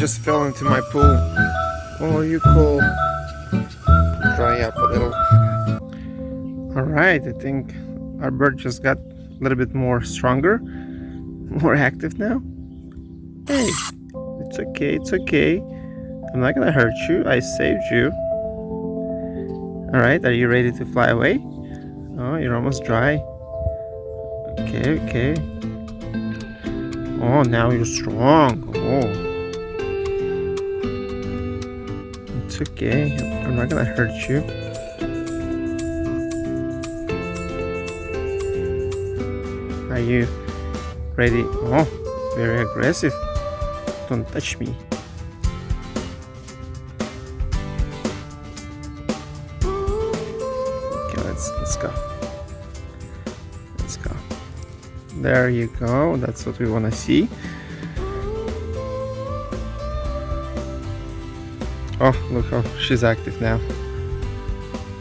just fell into my pool. Oh, you cool. Dry up a little. Alright, I think our bird just got a little bit more stronger, more active now. Hey, it's okay, it's okay. I'm not gonna hurt you, I saved you. Alright, are you ready to fly away? Oh, you're almost dry. Okay, okay. Oh, now you're strong. Oh. Okay. I'm not gonna hurt you. Are you ready? Oh, very aggressive. Don't touch me. Okay, let's let's go. Let's go. There you go. That's what we want to see. Oh, look how she's active now.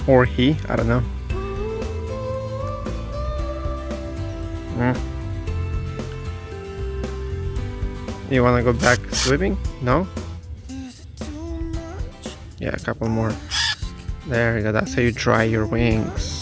Or he, I don't know. Mm. You wanna go back swimming? No? Yeah, a couple more. There you go, that's how you dry your wings.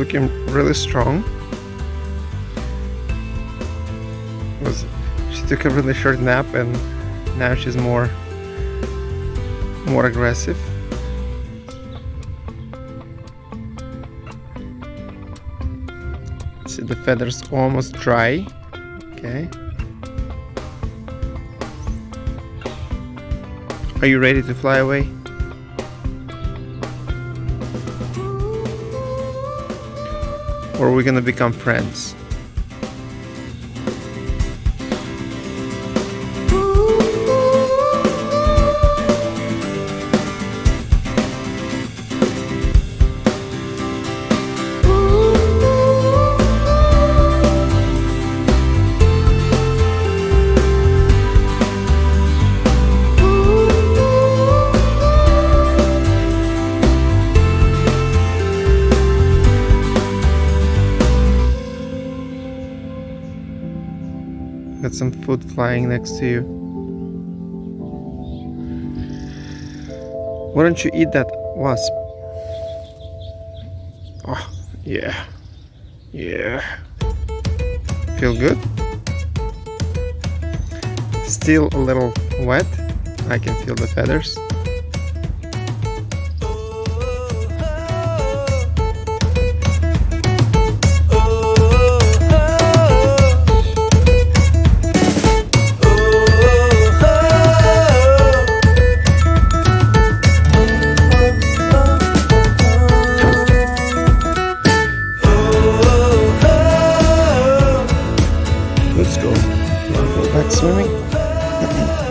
Looking really strong. Was she took a really short nap and now she's more more aggressive. See the feathers almost dry. Okay. Are you ready to fly away? Or we're we gonna become friends? Some food flying next to you. Why don't you eat that wasp? Oh, yeah. Yeah. Feel good? Still a little wet. I can feel the feathers. Let's go. Go back swimming?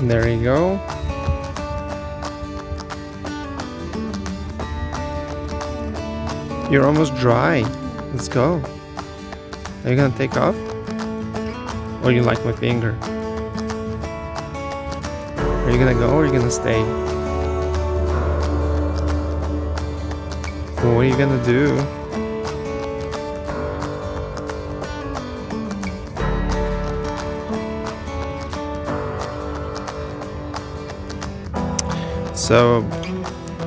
There you go. You're almost dry. Let's go. Are you gonna take off? Or you like my finger? Are you gonna go or are you gonna stay? What are you gonna do? So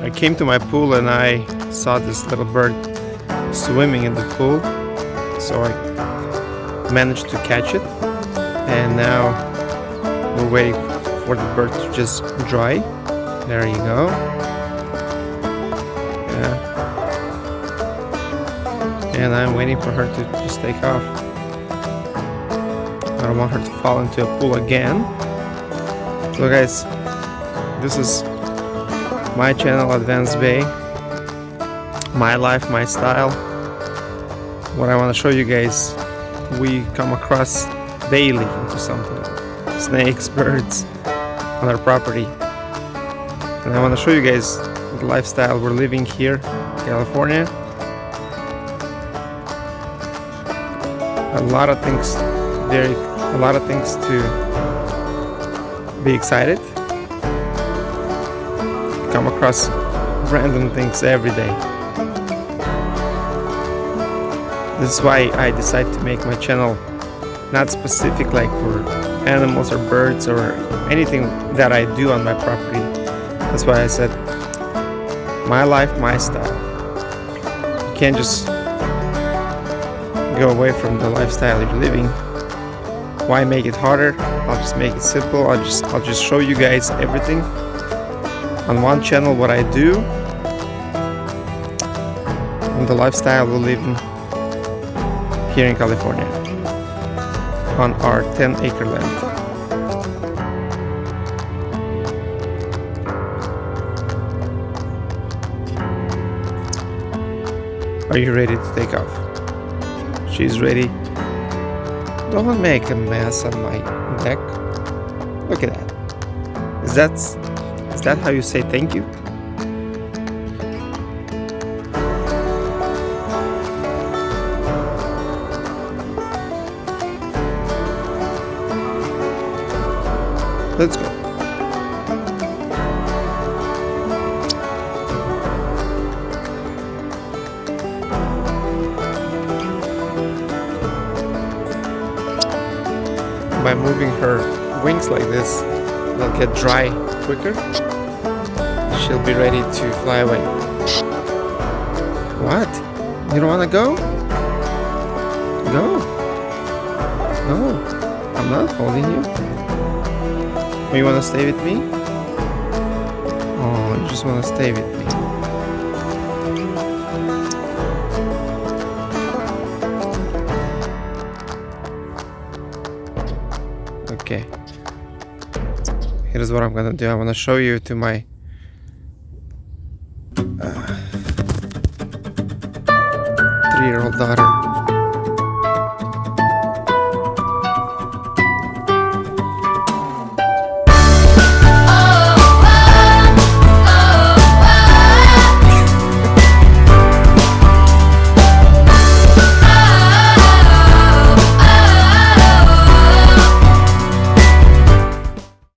I came to my pool and I saw this little bird swimming in the pool. So I managed to catch it. And now we're waiting for the bird to just dry. There you go. Yeah. And I'm waiting for her to just take off. I don't want her to fall into a pool again. So guys, this is my channel Advanced Bay. My life my style. What I want to show you guys we come across daily into something. Snakes birds on our property. And I want to show you guys the lifestyle we're living here in California. A lot of things very a lot of things to be excited come across random things every day. This is why I decided to make my channel not specific like for animals or birds or anything that I do on my property. That's why I said my life, my style. You can't just go away from the lifestyle you're living. Why make it harder? I'll just make it simple. I'll just I'll just show you guys everything on one channel what I do and the lifestyle we live in here in California on our 10 acre land. Are you ready to take off? She's ready. Don't make a mess on my neck. Look at that. that. Is that is that how you say thank you? Let's go. By moving her wings like this, they'll get dry quicker. She'll be ready to fly away. What? You don't want to go? Go. No, I'm not holding you. Oh, you want to stay with me? Oh, you just want to stay with me. Okay. Here's what I'm gonna do. I'm gonna show you to my uh, three-year-old daughter.